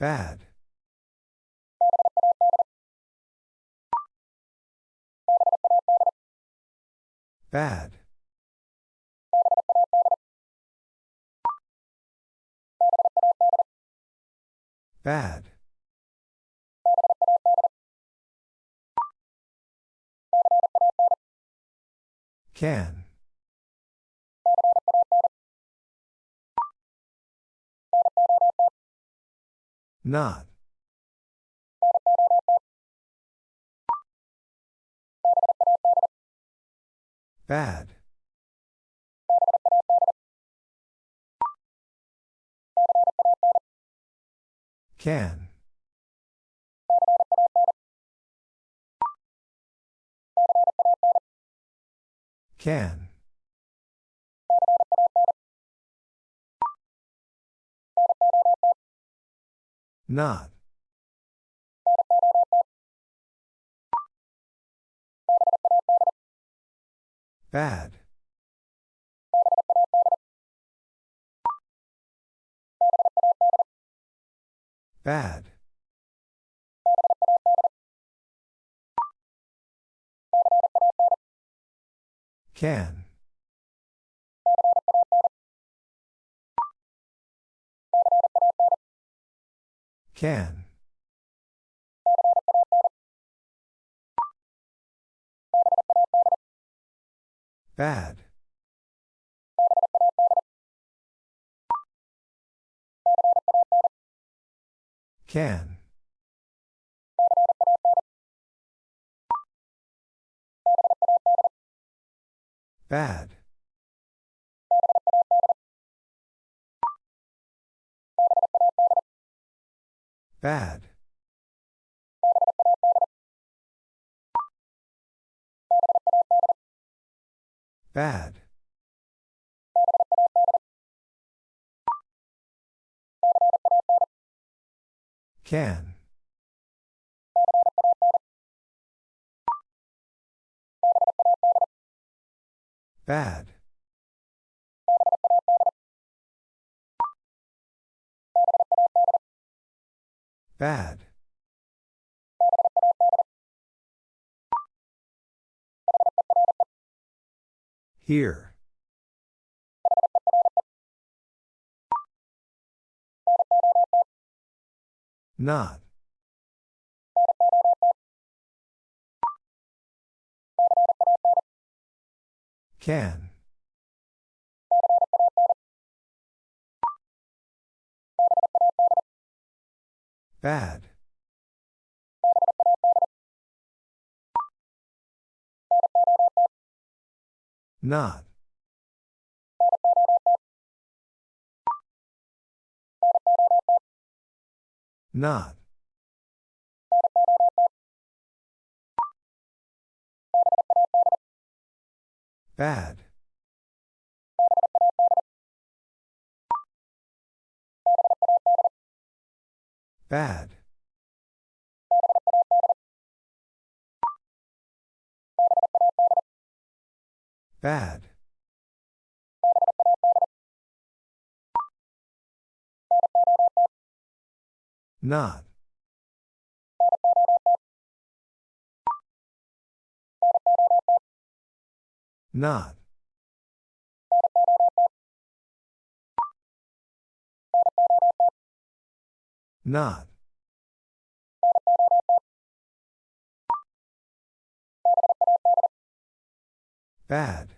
Bad. Bad. Bad. Can. Not. Bad. Can. Can. Not. Bad. Bad. Can. Can. Bad. Can. Bad. Bad. Bad. Can. Bad. Bad. Here. Not. Can. Bad. Not. Not. Bad. Bad. Bad. Not. Not. Not. Bad.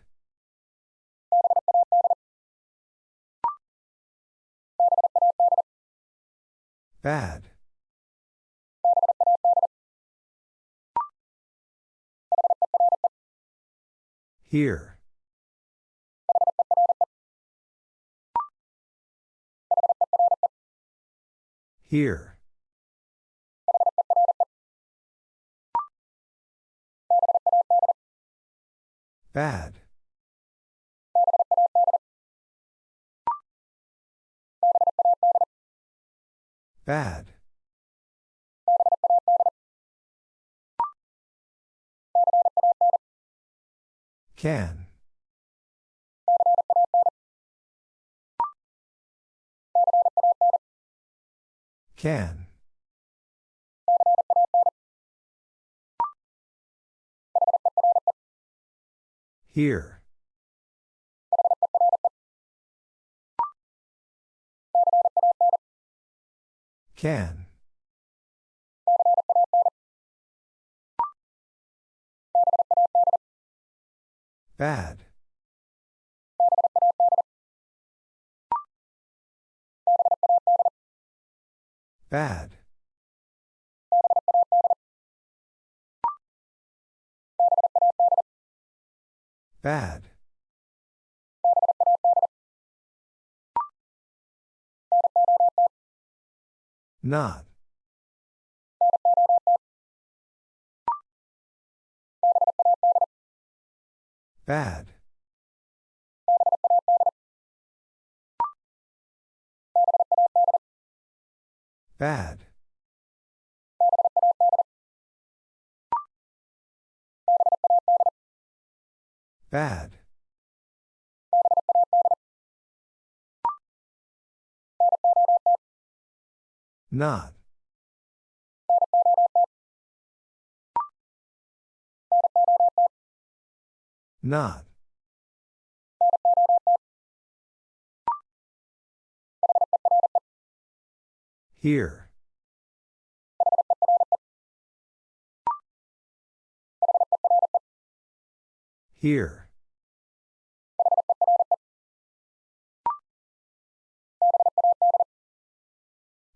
Bad. Here. Here. Bad. Bad. Can. Can. Here. Can. Bad. Bad. Bad. Not. Bad. Bad. Bad. Not. Not. Here. Here.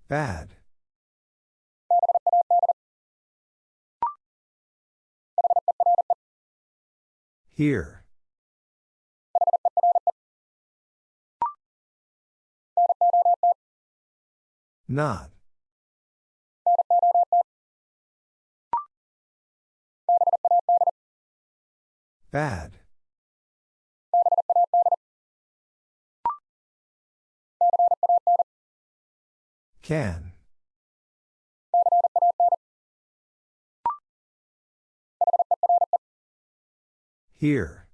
Bad. Here. Not. Bad. Can. Here.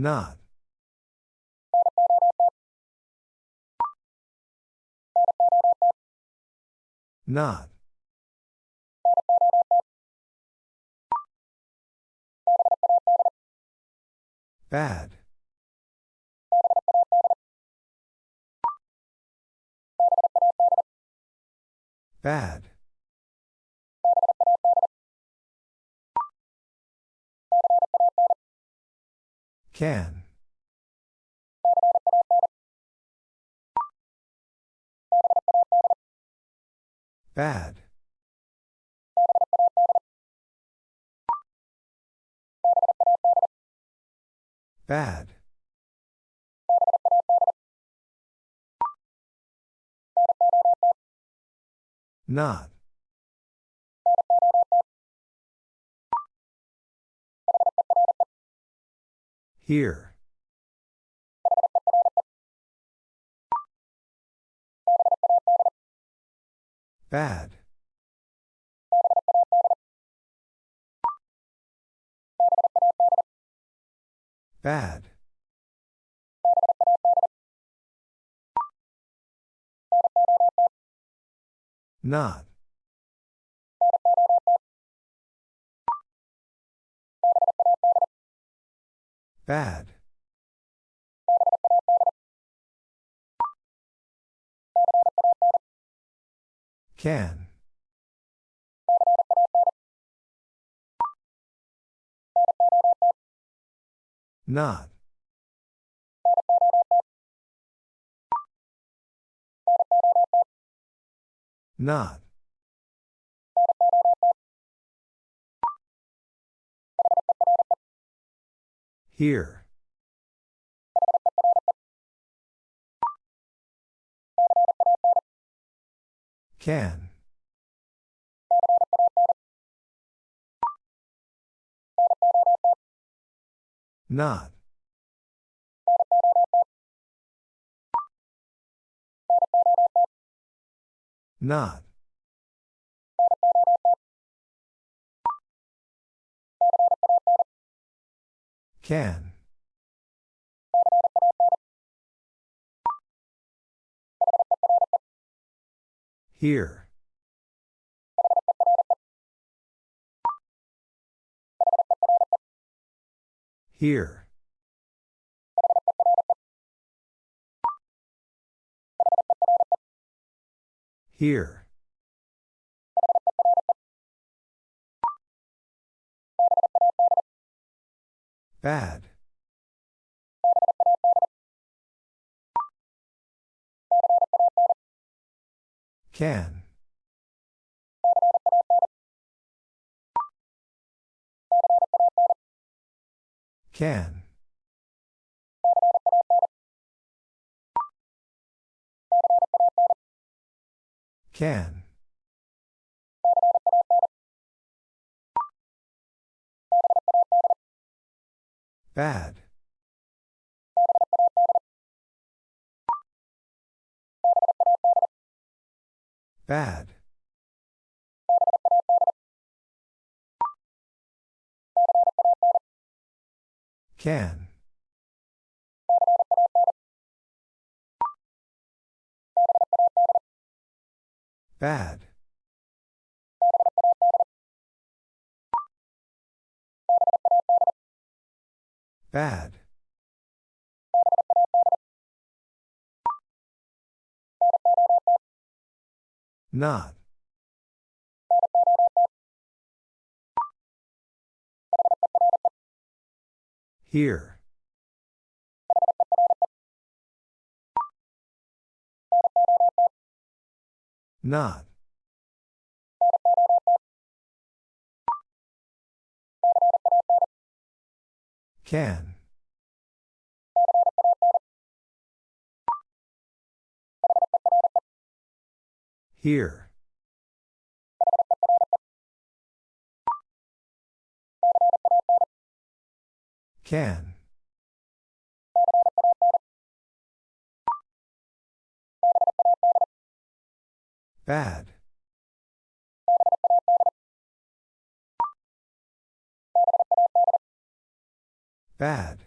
Not. Not. Bad. Bad. Can. Bad. Bad. Not. Here. Bad. Bad. Not. Bad. Can. Not. Not. Here. Can. Not. Not. Can. Here. Here. Here. Bad. Can. Can. Can. Bad. Bad. Can. Bad. Bad. Not. Here. Not. Can. Here. Can. Bad. Bad.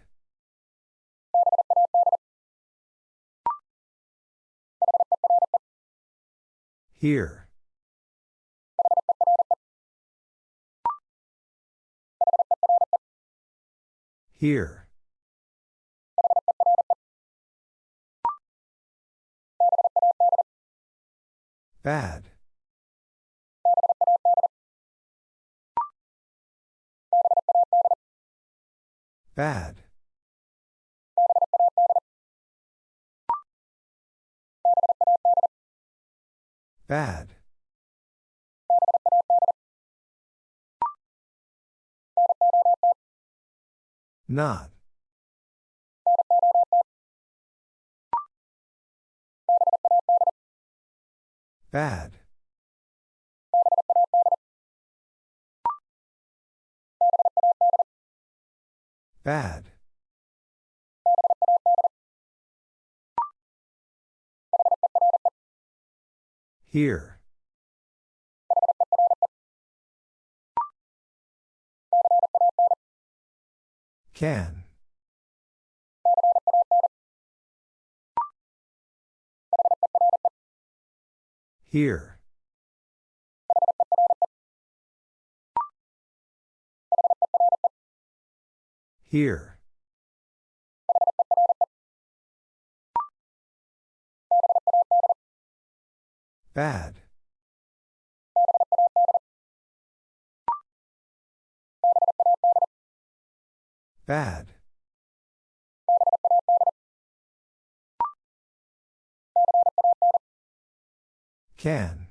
Here. Here. Bad. Bad. Bad. Not. Bad. Bad. Here. Can. Here. Here. Bad. Bad. Can.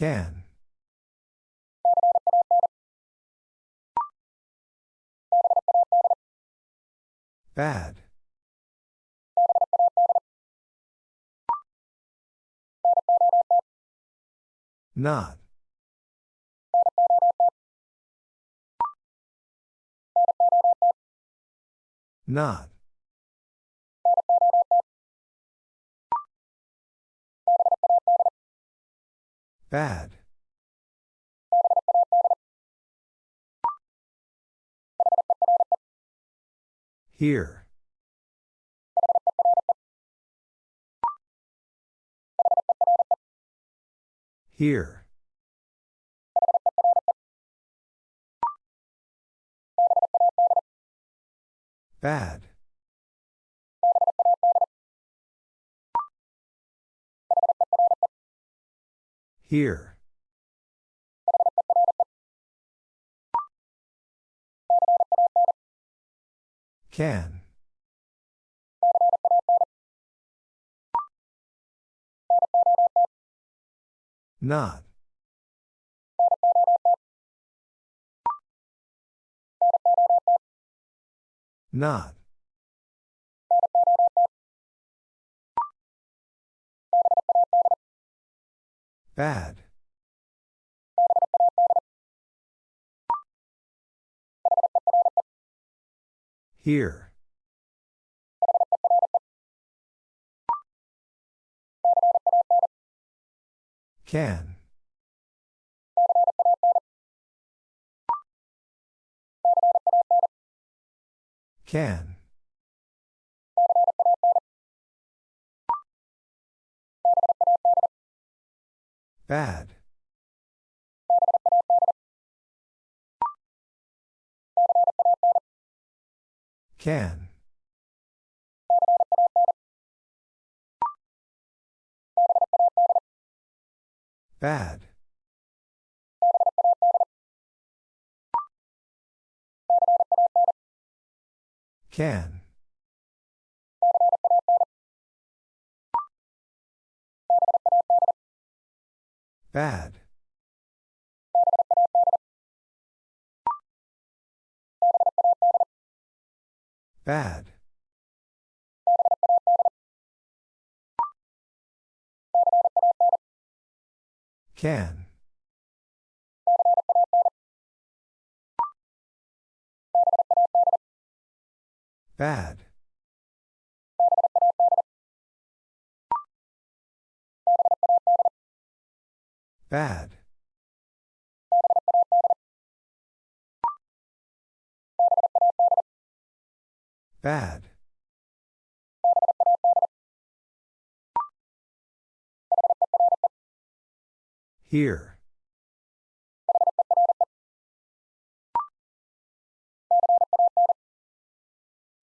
Can. Bad. Not. Not. Bad. Here. Here. Bad. Here. Can. Not. Not. Bad. Here. Can. Can. Bad. Can. Bad. Can. Bad. Bad. Can. Bad. Bad. Bad. Here.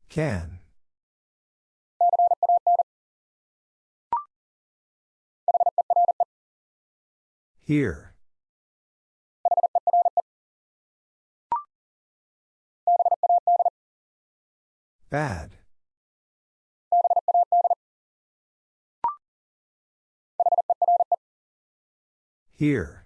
Can. Here. Bad. Here.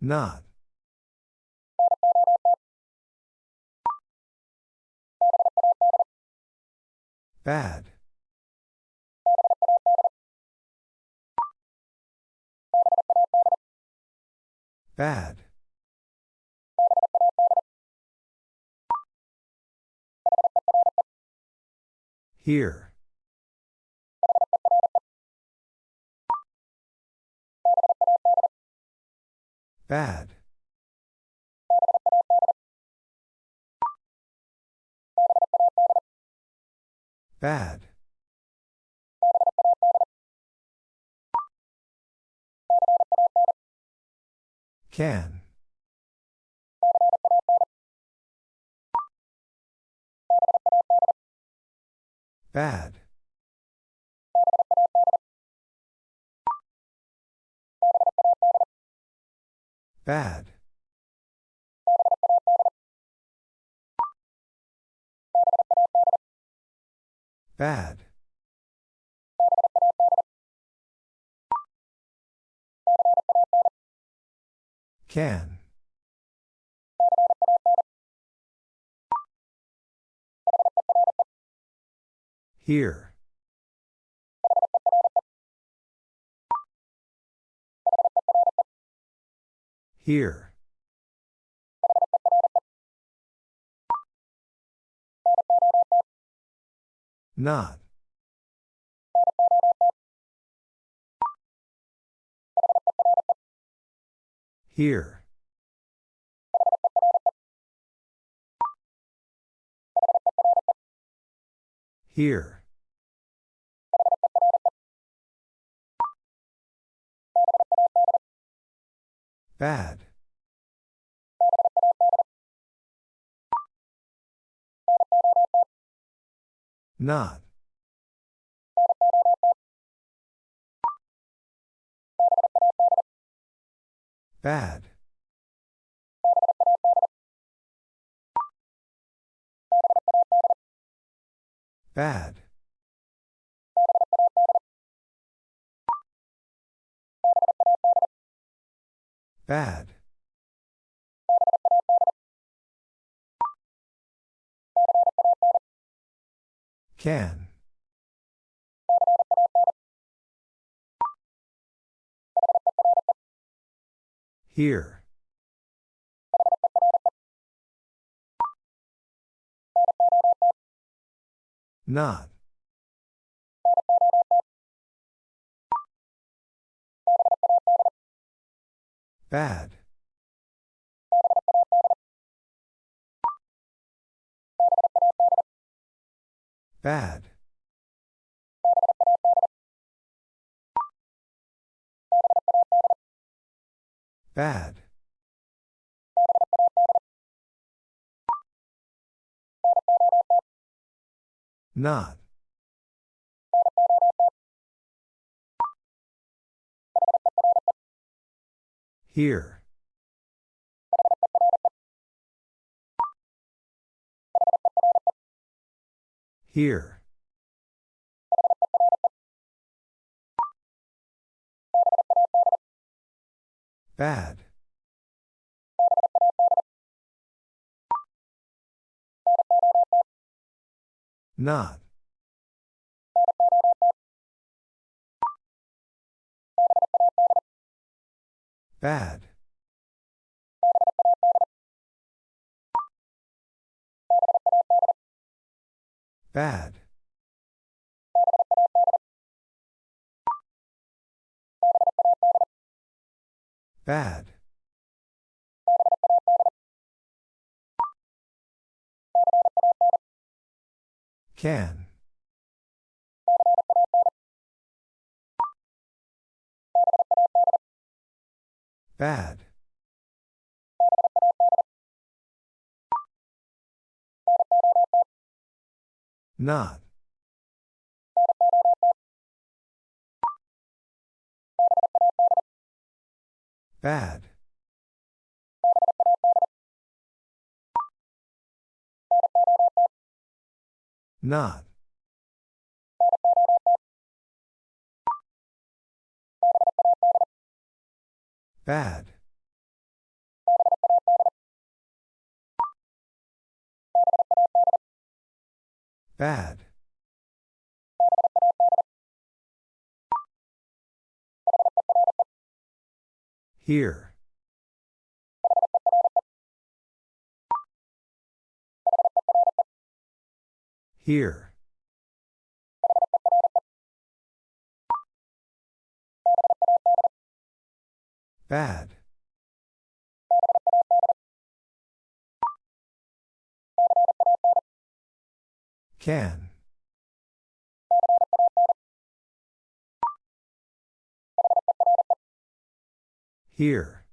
Not. Bad. Bad. Here. Bad. Bad. Can. Bad. Bad. Bad. Can. Here. Here. Not. Here. Here. Bad. Not. Bad. Bad. Bad. Can. Here. Not. Bad. Bad. Bad. Not. Here. Here. Bad. Not. Bad. Bad. Bad. Can. Bad. Not. Bad. Not. Bad. Bad. Here. Here. Bad. Can. Here.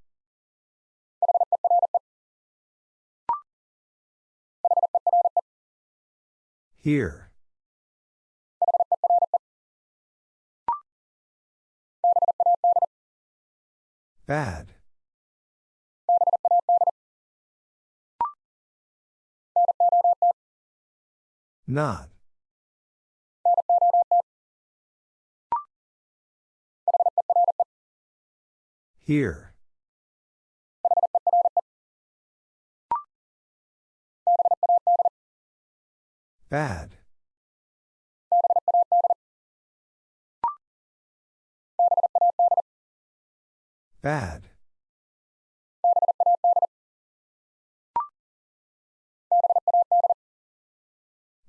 Here. Bad. Not. Here. Bad. Bad.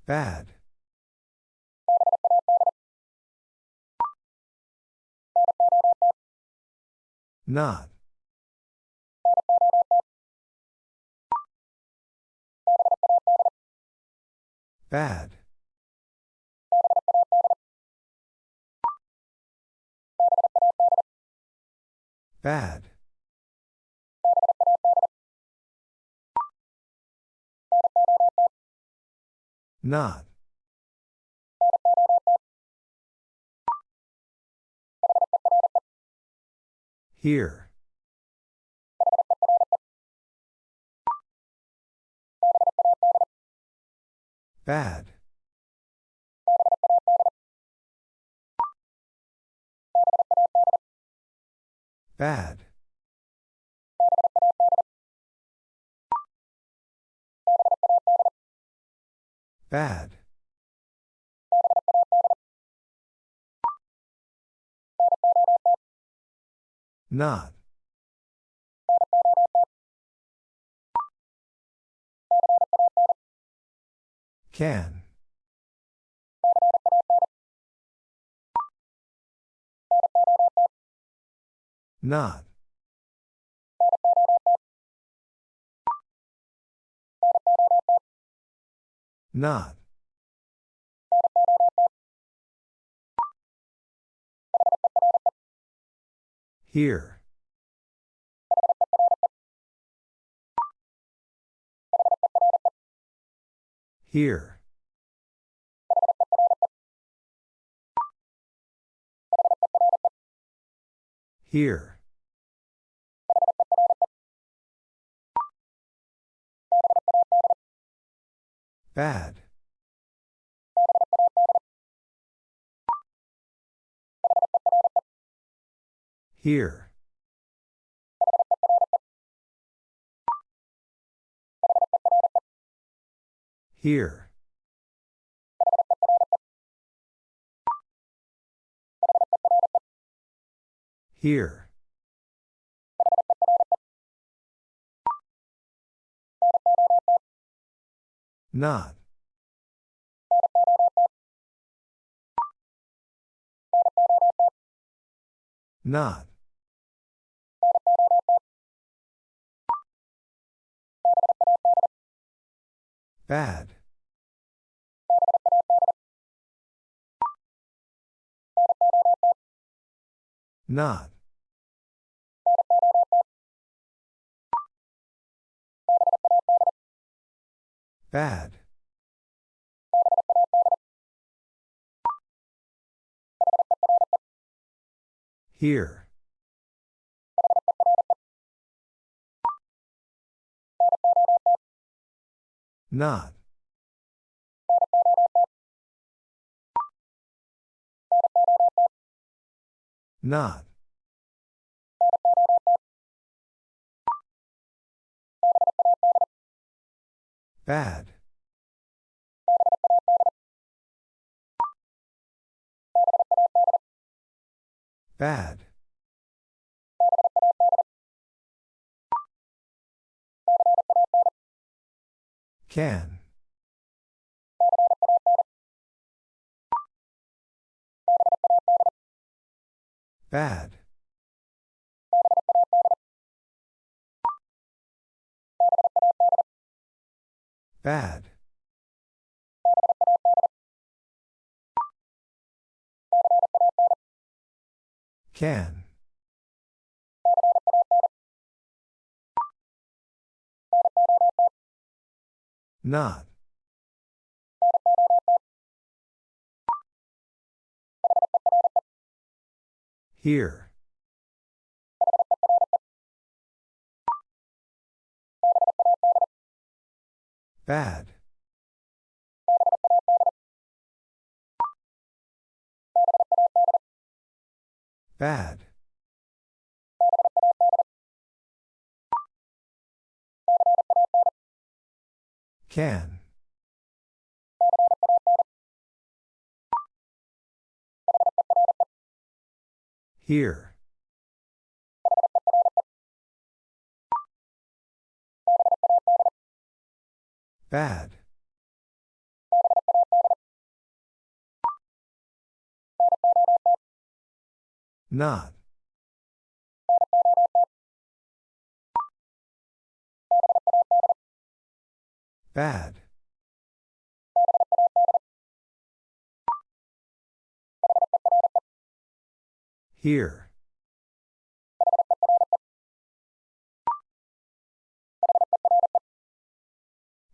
Bad. Not. Bad. Bad. Not. Here. Bad. Bad. Bad. Not. Can. Not. Not. Here. Here. Here. Bad. Here. Here. Here. Not. Not. Bad. Not. Bad. Here. Not. Not. Bad. Bad. Can. Bad. Bad. Can. Not. Here. Bad. Bad. Can. Here. Bad. Not. Bad. Here.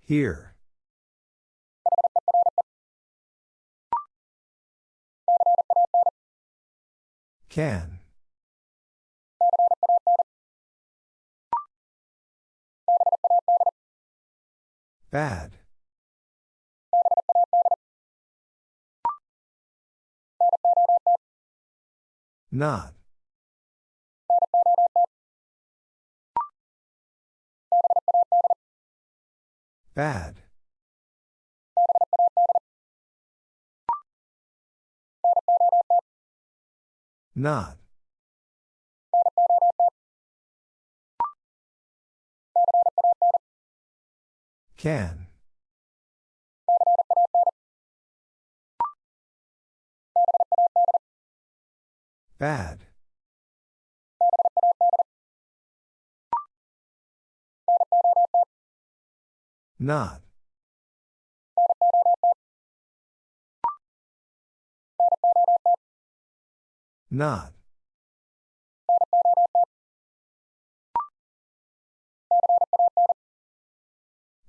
Here. Can. Bad. Not. Bad. Not. Can. Bad. Not. Not.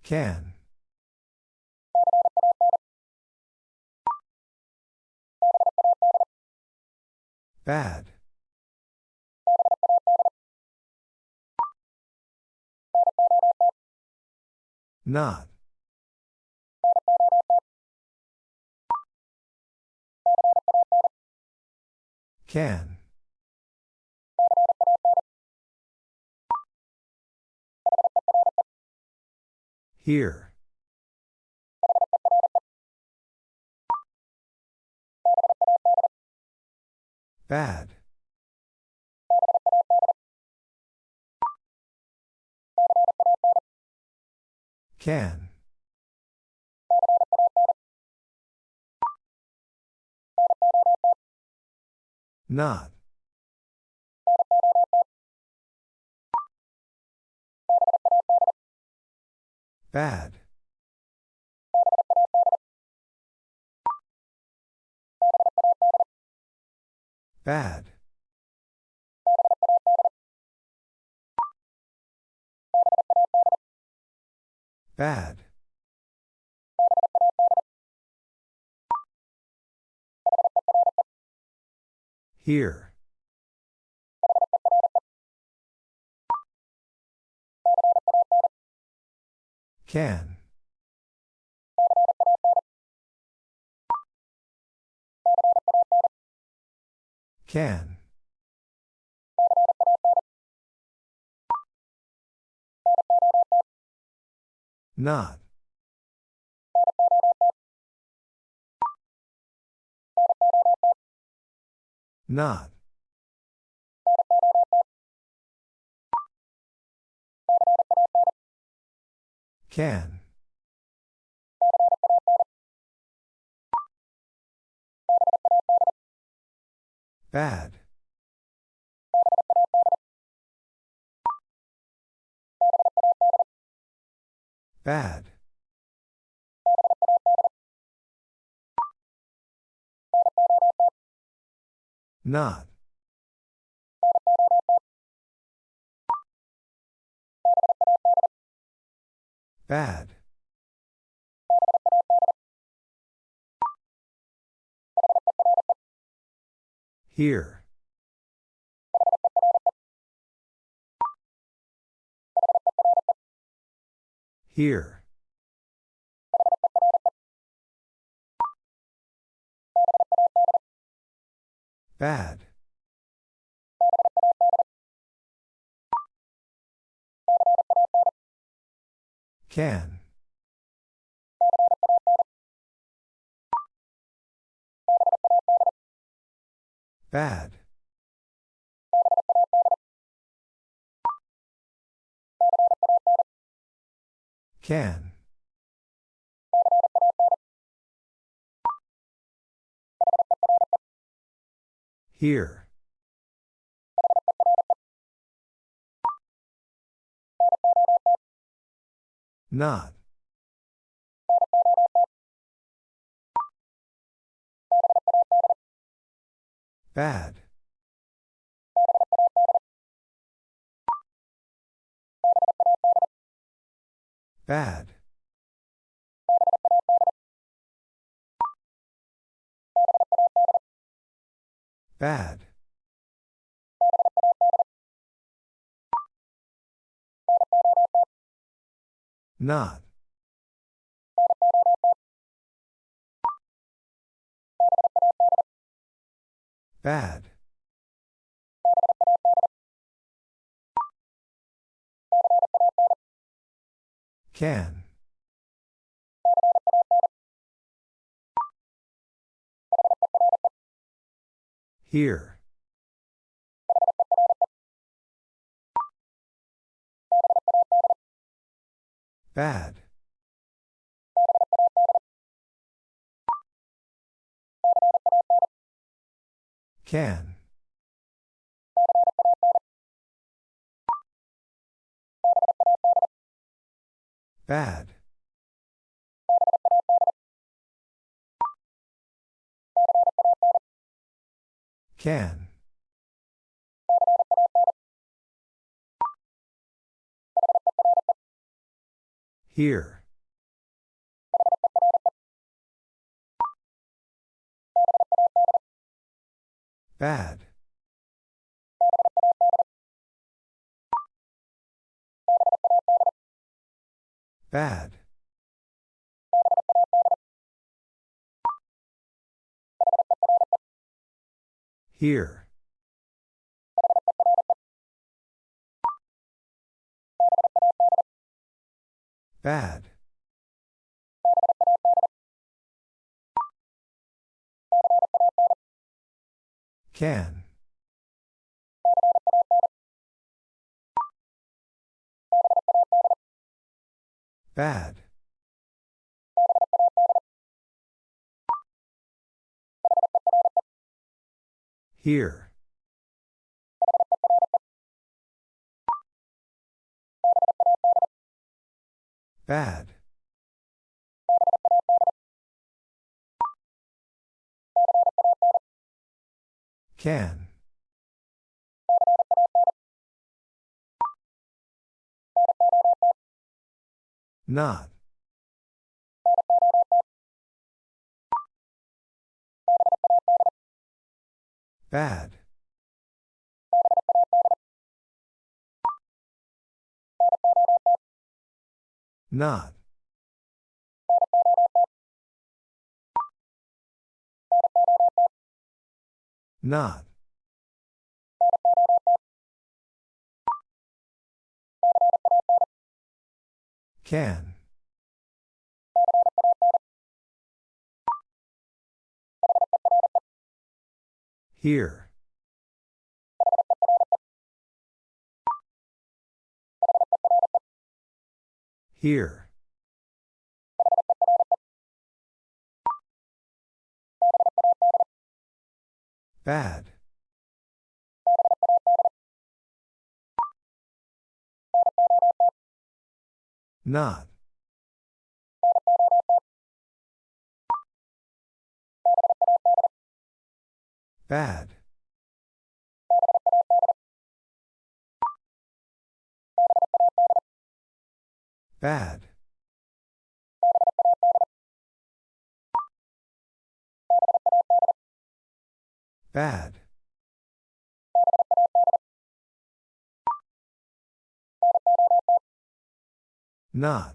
Can. Bad. Not. Can. Here. Bad. Can. Not. Bad. Bad. Bad. Here. Can. Can. Not. Not. Can. Bad. Bad. Not. Bad. Here. Here. Bad. Can. Bad. Can. Here. Not. Bad. Bad. Bad. Not. Bad. Can. Here. Bad. Can. Bad. Can. Here. Bad. Bad. Here. Bad. Can. Bad. Here. Bad. Can. Not. Bad. Not. Not. Can. Here. Here. Bad. Not. Bad. Bad. Bad. Not.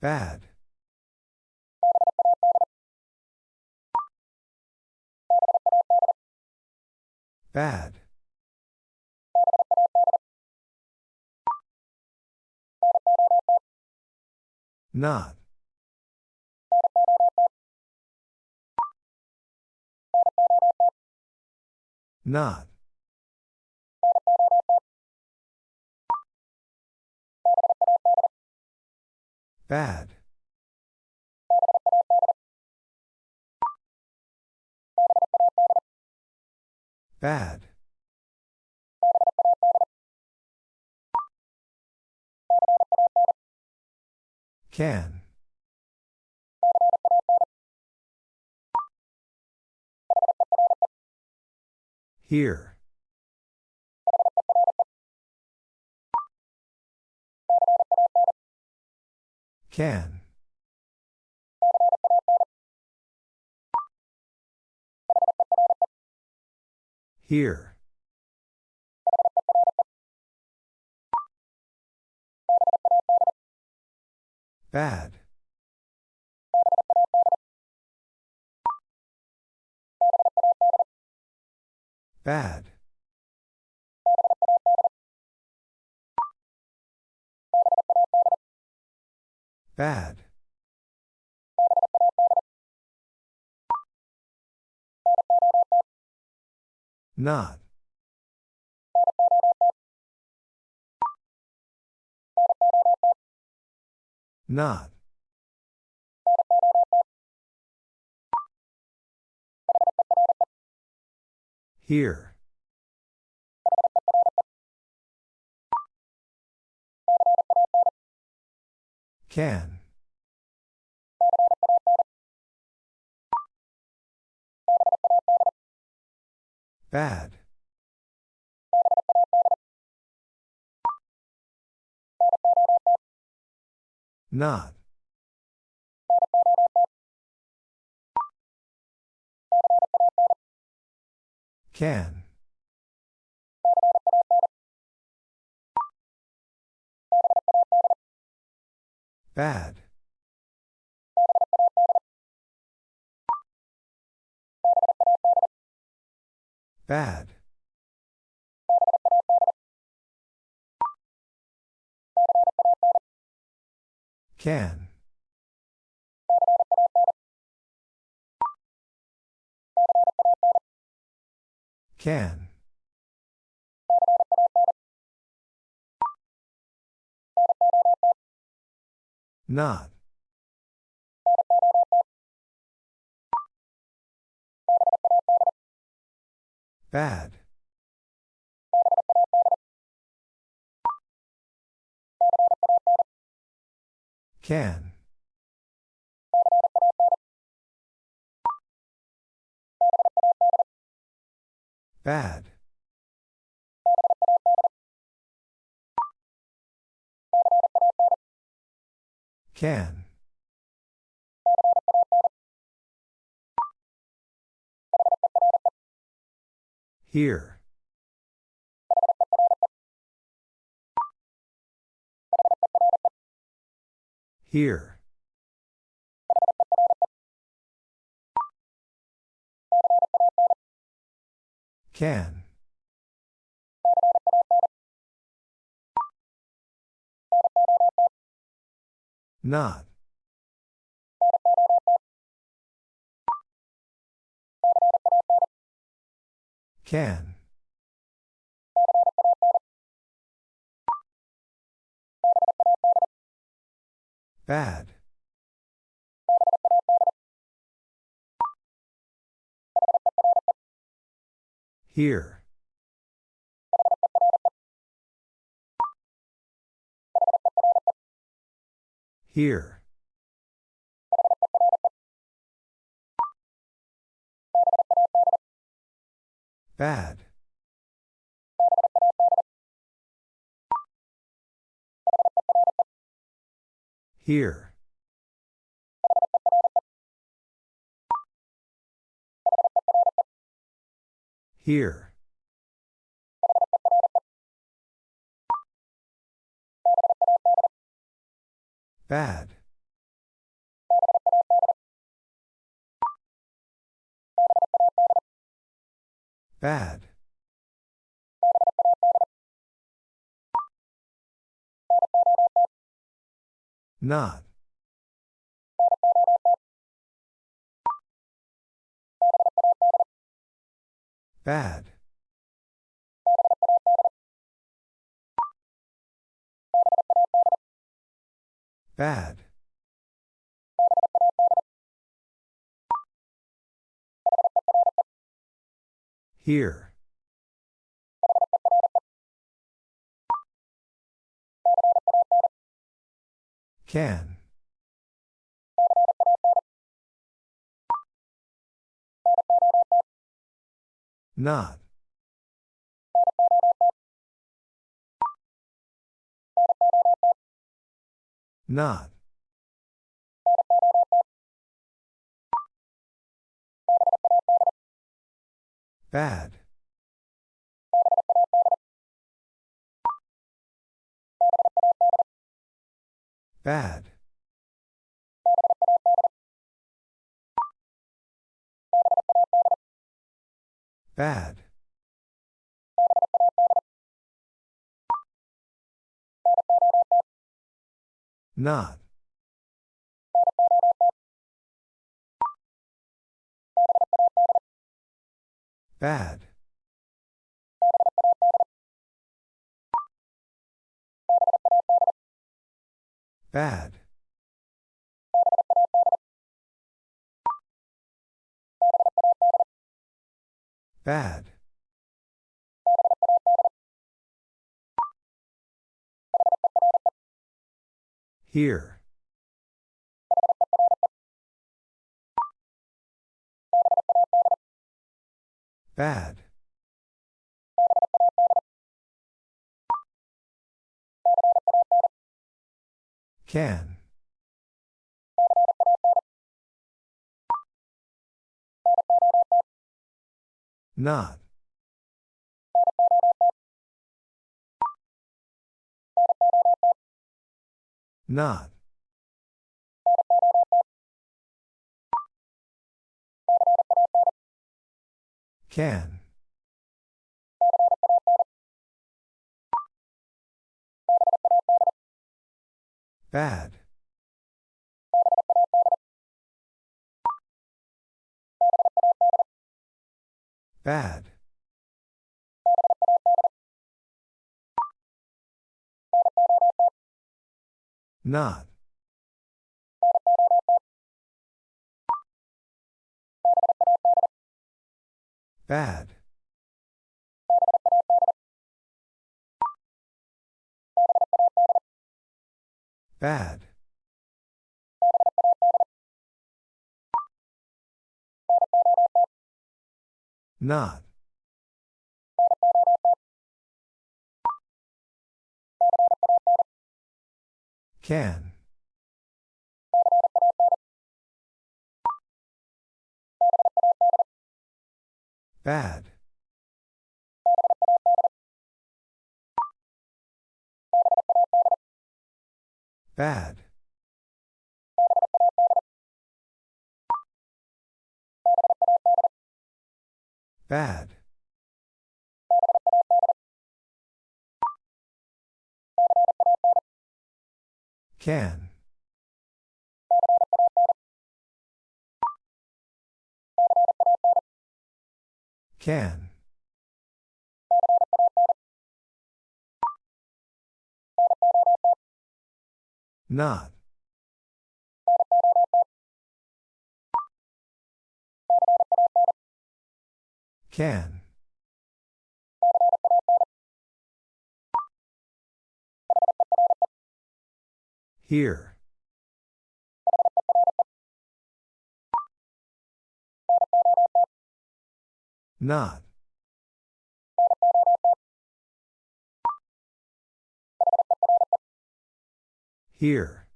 Bad. Bad. Not. Not. Bad. Bad. Can. Here. Can. Here. Bad. Bad. Bad. Not. Not. Here. Can. Bad. Not. Can. Bad. Bad. Can. Can. Not. Bad. Can. Bad. Can. Here. Here. Can. Not. Can. Bad. Here. Here. Bad. Here. Here. Bad. Bad. Not. Bad. Bad. Here. Can. Not. Not. Bad. Bad. Bad. Not. Bad. Bad. Bad. Here. Bad. Can. Not. Not. Can. Bad. Bad. Not. Bad. Bad. Not. Can. Bad. Bad. Bad. Can. Can. Not. Can. Here. Not. Here.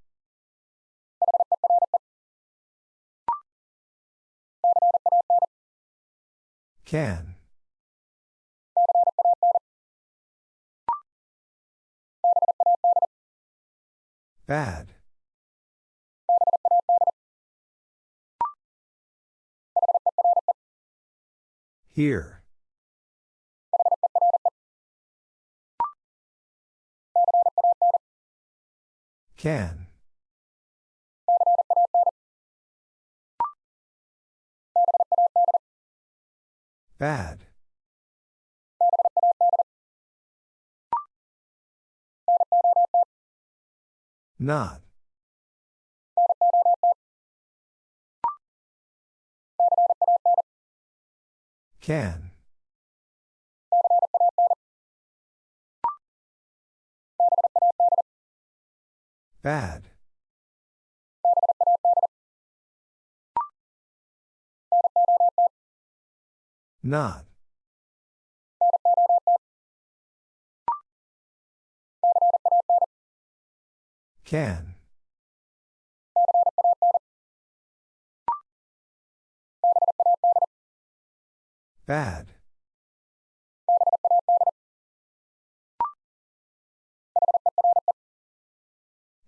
Can. Bad. Here. Can. Bad. Not. Can. Bad. Not. Can. Bad.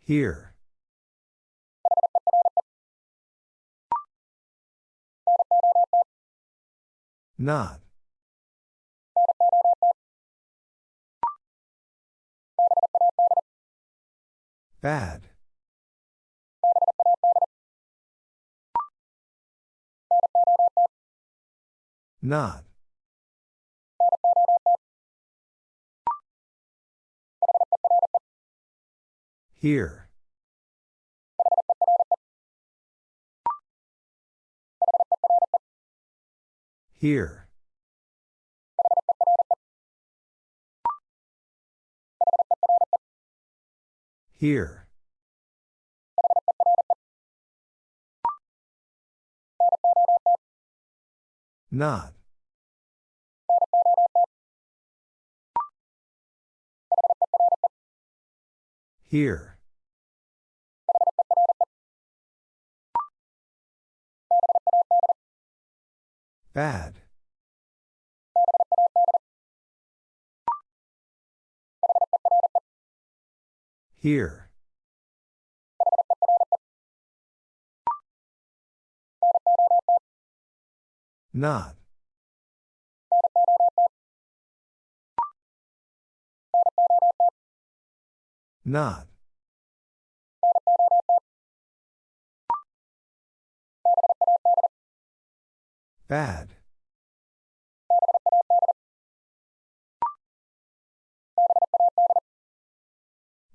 Here. Not. Bad. Not. Here. Here. Here. Not. Here. Bad. Here. Not. Not. Bad.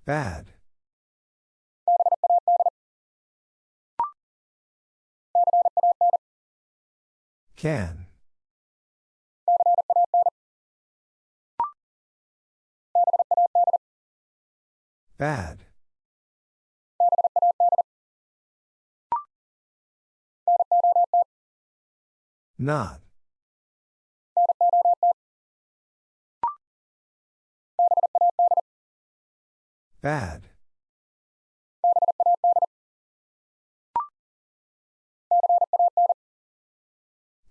Bad. Can. Bad. Not. Bad.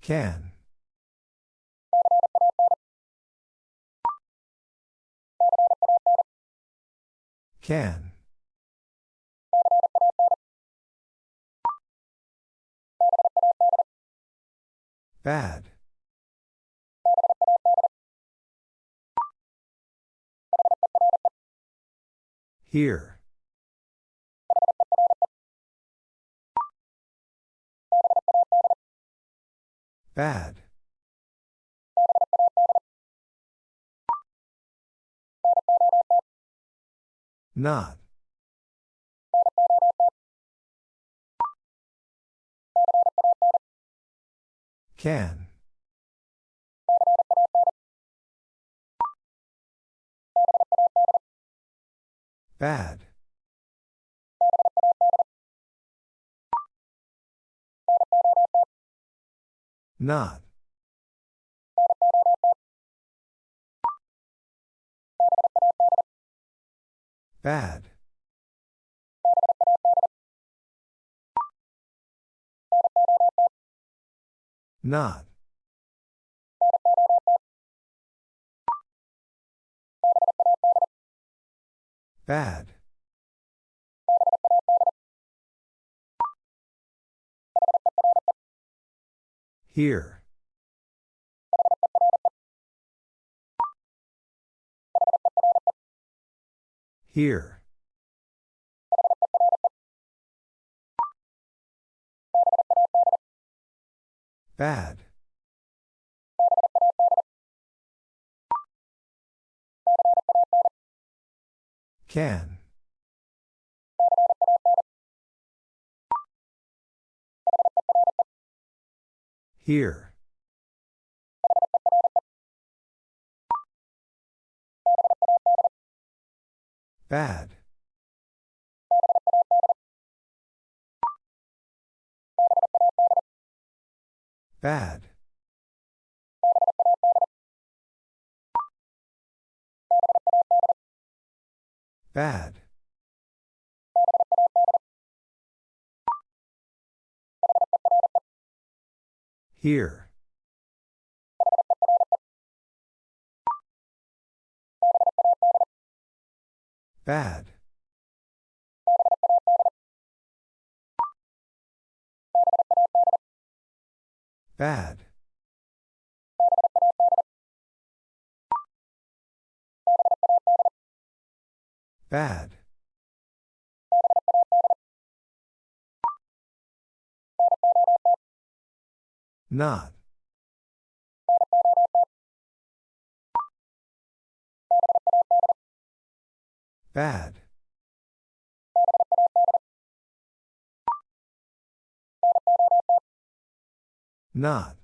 Can. Can. Bad. Here. Bad. Not. Can. Bad. Not. Bad. Not. Bad. Here. Here. Bad. Can. Here. Bad. Bad. Bad. Here. Bad. Bad. Bad. Not. Bad. Not.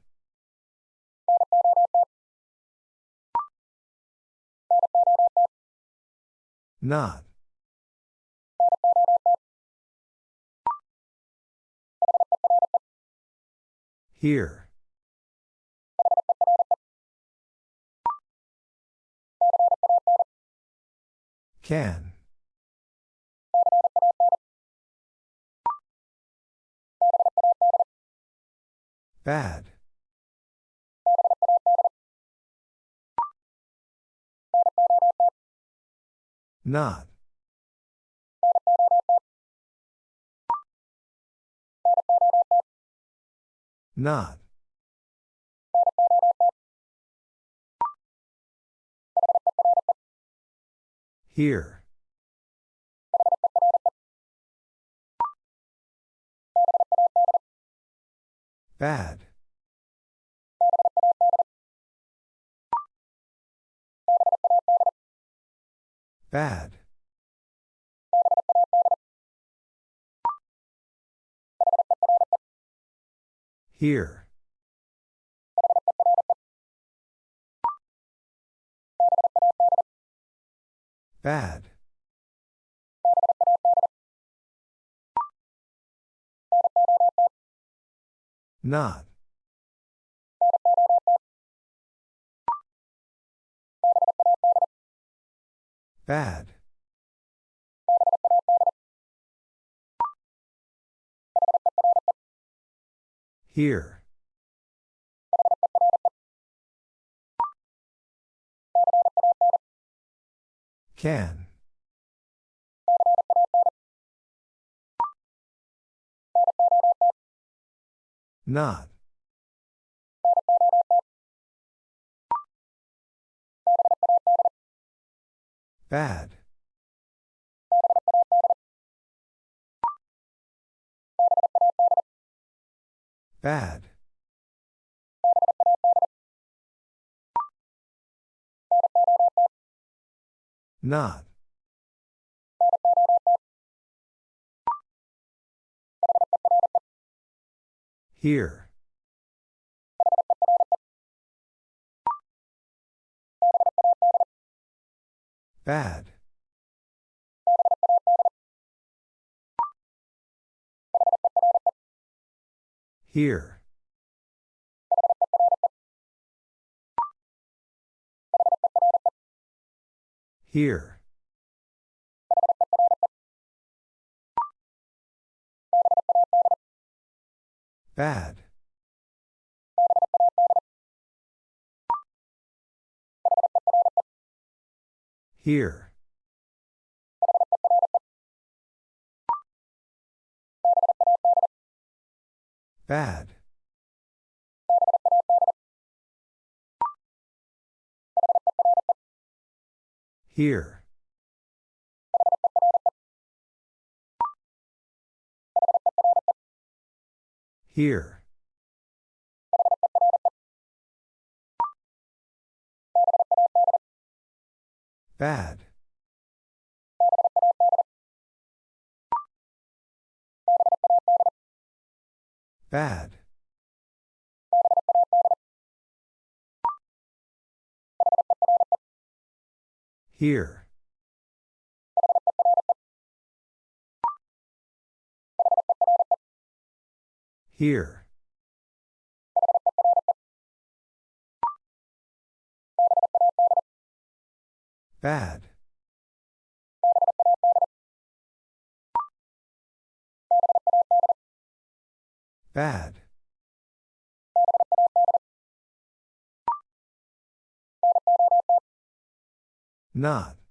Not. Here. Can. Bad. Not. Not. Here. Bad. Bad. Here. Bad. Not. Bad. Here. Can. Not. Bad. Bad. Not. Here. Bad. Here. Here. Bad. Here. Bad. Here. Here. Bad. Bad. Here. Here. Bad. Bad. Not.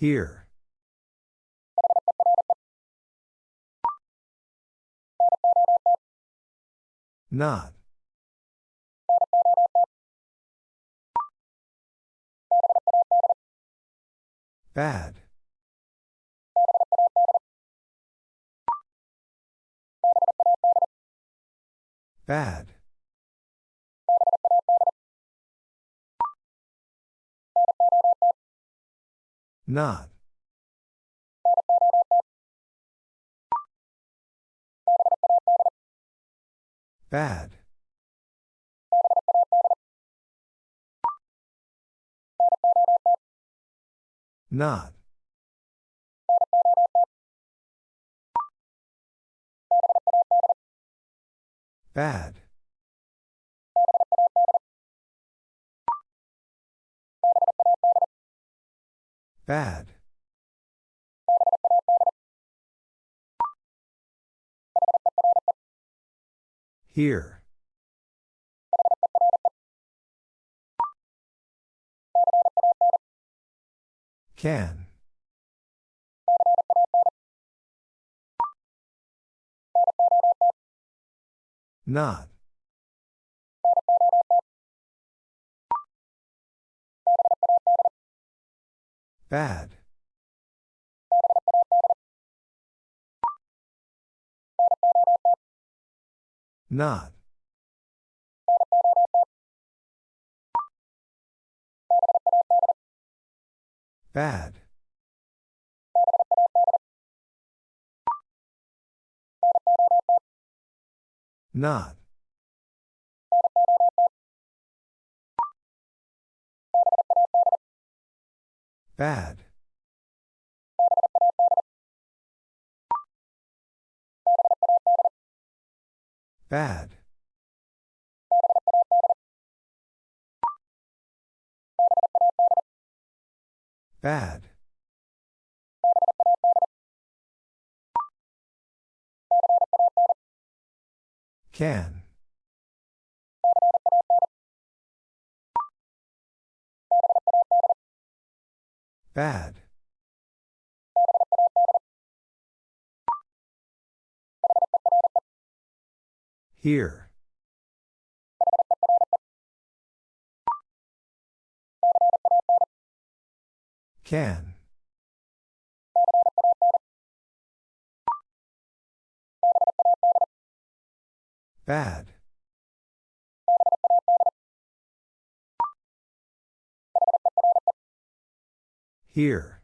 Here. Not. Bad. Bad. Not. Bad. Not. Bad. Bad. Here. Can. Not. Bad. Not. Bad. Not. Bad. Bad. Bad. Can. Bad. Here. Can. Bad. Here.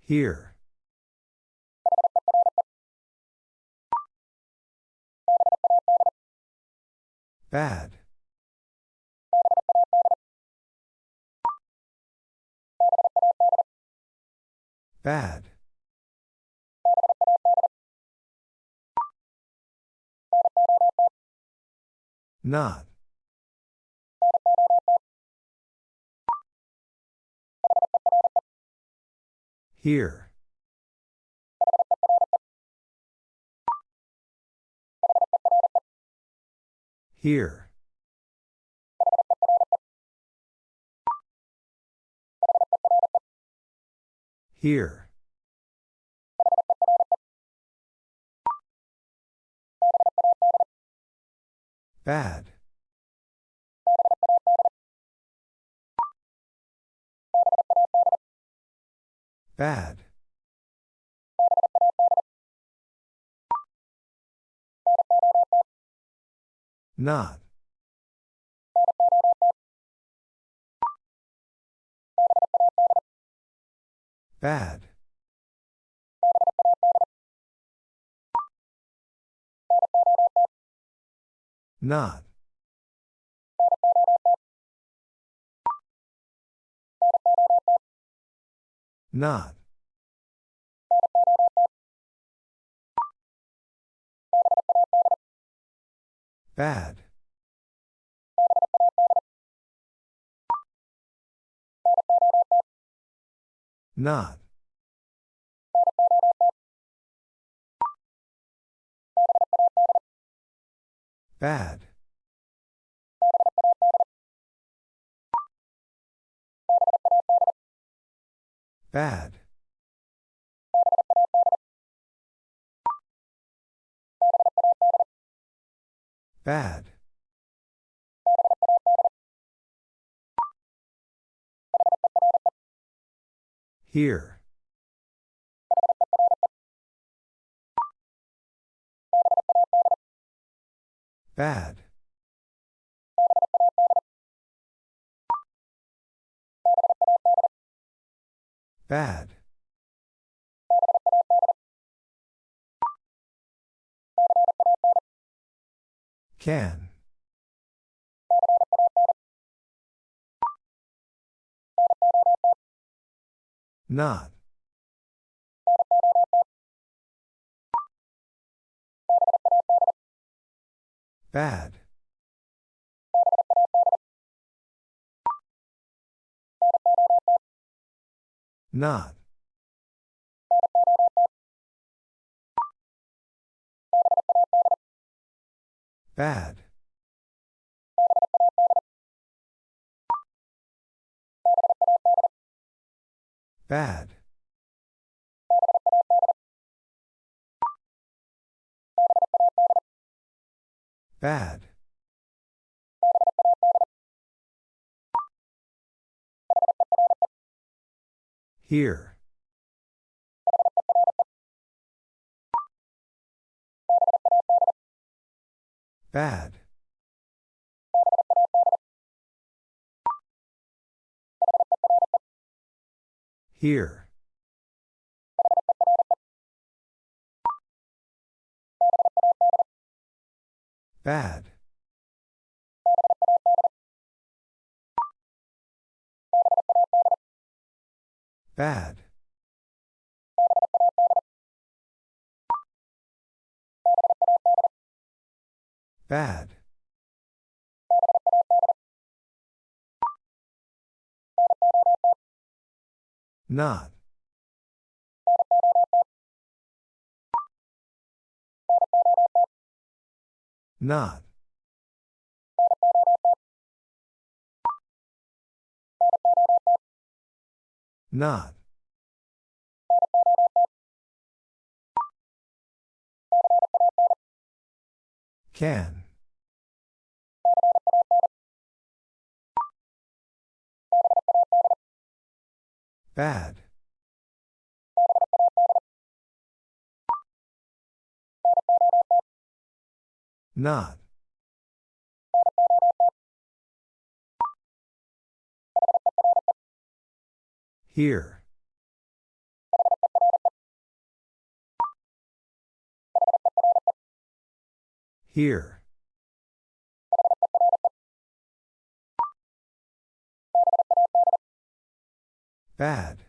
Here. Bad. Bad. Not. Here. Here. Here. Bad. Bad. Not. Bad. Not. Not. Bad. Not. Bad. Bad. Bad. Here. Bad. Bad. Can. Not. Bad. Not. Bad. Bad. Bad. Here. Bad. Here. Bad. Bad. Bad. Not. Not. Not. Can. Bad. Not. Here. Here. Bad.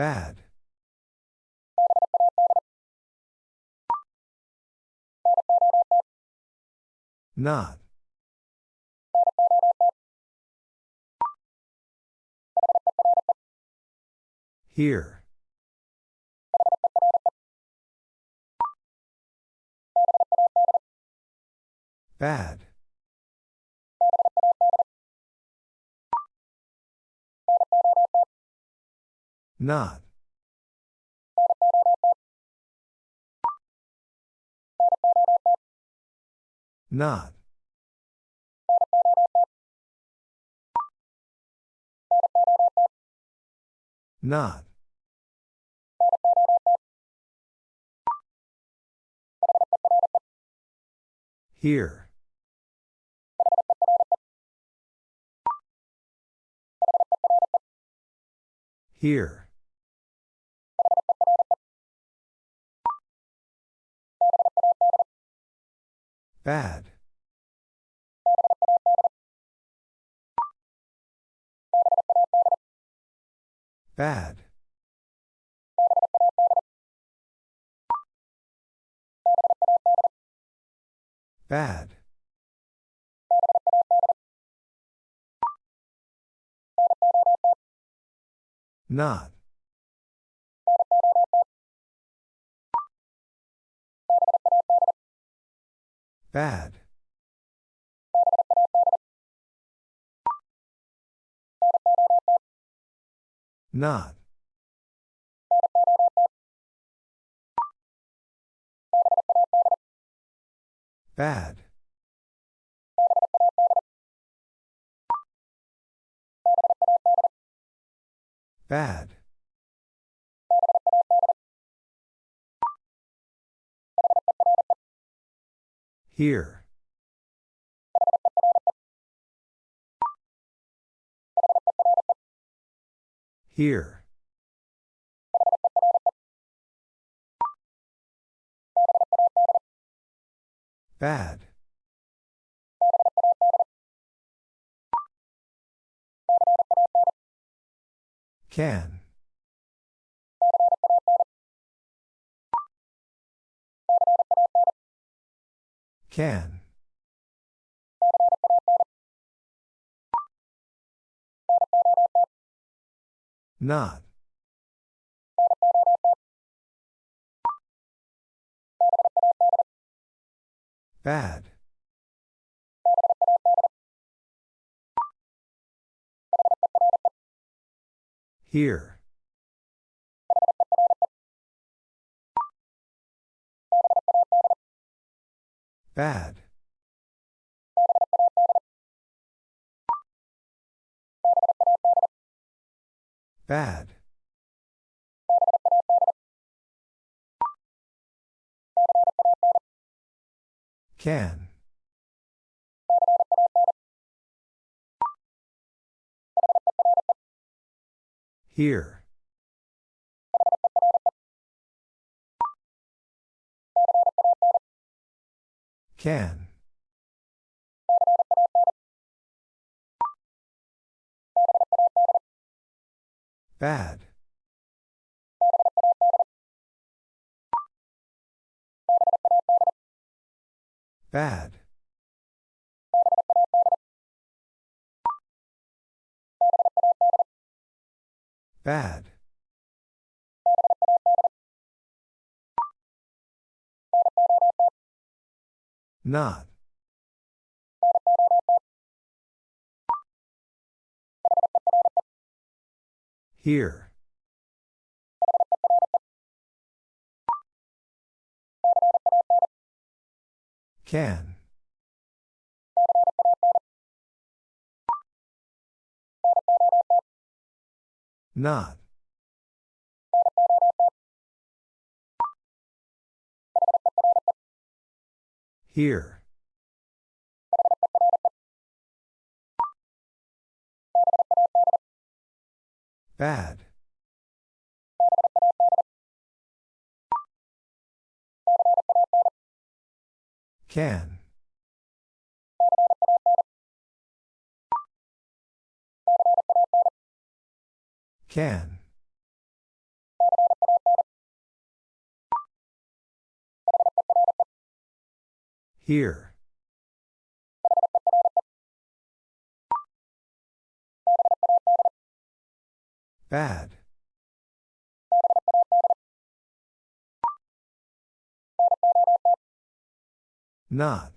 Bad. Not. Here. Bad. Not. Not. Not. Here. Here. Bad. Bad. Bad. Not. Bad. Not. Bad. Bad. Here. Here. Bad. Can. Can. Not. Bad. Here. Bad. Bad. Can. Here. Can. Bad. Bad. Bad. Not. Here. Can. Not. Here. Bad. Can. Can. Here. Bad. Not.